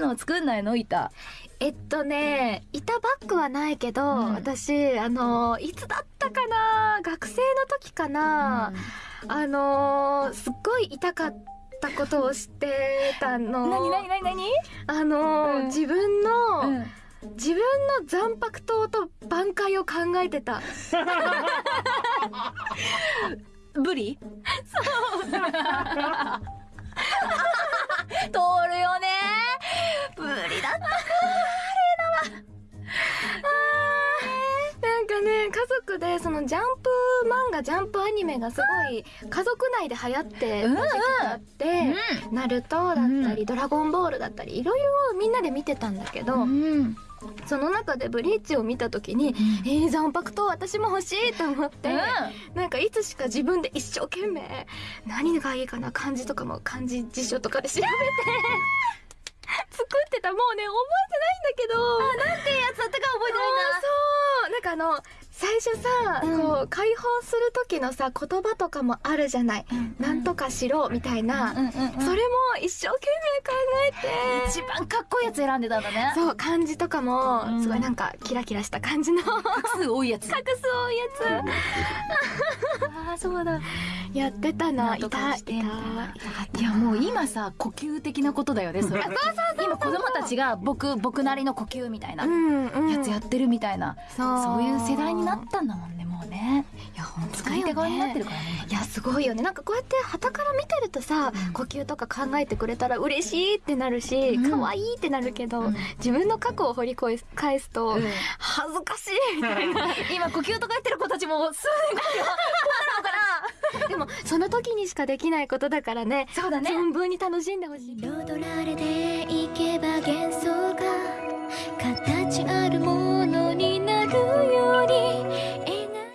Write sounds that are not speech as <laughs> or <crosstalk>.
の作んないの？板。えっとね、板バッグはないけど、うん私、あの、いつだったかな？学生の時かな、あの、すっごい痛かったことを知ってたの。なになになになにあの、うん自分の、うん。自分の残白糖と挽回を考えてた。ブリそう。<laughs> で、そのジャンプ漫画、ジャンプアニメがすごい、家族内で流行ってた時期があって、ナルトだったり、ドラゴンボールだったり、いろいろみんなで見てたんだけど、うん。その中でブリーチを見た時に、えー、残白糖私も欲しいと思って、なんかいつしか自分で一生懸命、何がいいかな、漢字とかも漢字辞書とかで調べて、<laughs> 作ってた。もうね、覚えてないんだけど。なんてやつだったか覚えてないんだ。そうなんかあの、最初さ、うんこう、解放する時のさ、言葉とかもあるじゃない。なんとかしろ、みたいな。それも一生懸命考えて。一番かっこいいやつ選んでたんだね。そう、漢字とかも、うんすごいなんか、キラキラした感じの、画 <laughs> 画数多いやつ。<laughs> 数多いやああ、そうだ。つ。やってたな。なんとかしてんだたいやもう今さ、呼吸的なことだよね、それ。今子供たちが僕、僕なりの呼吸みたいな。やつやってるみたいな。そうそういう世代になったんだもんね、もうね。いや、側になってるからね。いや、すごいよね。なんかこうやって旗から見てるとさ、呼吸とか考えてくれたら嬉しいってなるし、うん可愛いってなるけど、うん自分の過去を掘り返すと、うん恥ずかしいみたいな。<laughs> 今呼吸とか言ってる子たちも数年後にはこその時にしかできないことだからね。そうだね存分に楽しんでほしい。彩られていけば幻想が形